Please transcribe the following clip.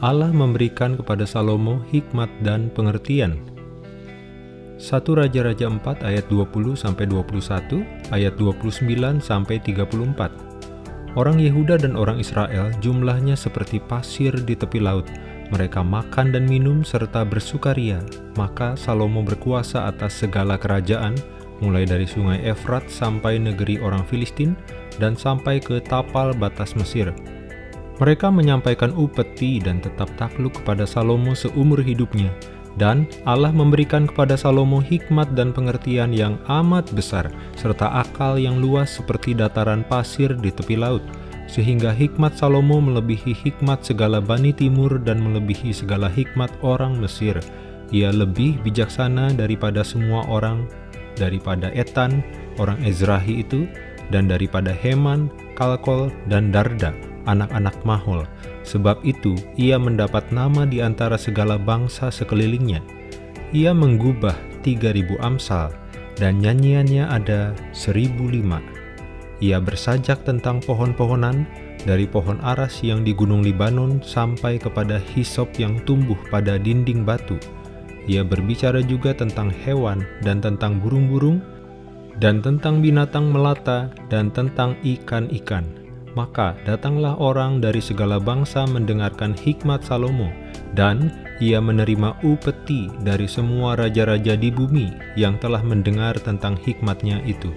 Allah memberikan kepada Salomo hikmat dan pengertian. 1 Raja-Raja 4 ayat 20-21, ayat 29-34 Orang Yehuda dan orang Israel jumlahnya seperti pasir di tepi laut. Mereka makan dan minum serta bersukaria. Maka Salomo berkuasa atas segala kerajaan, mulai dari sungai Efrat sampai negeri orang Filistin, dan sampai ke tapal batas Mesir. Mereka menyampaikan upeti dan tetap takluk kepada Salomo seumur hidupnya, dan Allah memberikan kepada Salomo hikmat dan pengertian yang amat besar, serta akal yang luas seperti dataran pasir di tepi laut, sehingga hikmat Salomo melebihi hikmat segala Bani Timur dan melebihi segala hikmat orang Mesir. Ia lebih bijaksana daripada semua orang, daripada Etan, orang Ezrahi itu, dan daripada Heman, Kalkol, dan Darda anak-anak Mahol. Sebab itu, ia mendapat nama di antara segala bangsa sekelilingnya. Ia menggubah 3000 amsal, dan nyanyiannya ada 1005. Ia bersajak tentang pohon-pohonan, dari pohon aras yang di gunung Libanon sampai kepada hisop yang tumbuh pada dinding batu. Ia berbicara juga tentang hewan dan tentang burung-burung, dan tentang binatang melata dan tentang ikan-ikan maka datanglah orang dari segala bangsa mendengarkan hikmat Salomo, dan ia menerima upeti dari semua raja-raja di bumi yang telah mendengar tentang hikmatnya itu.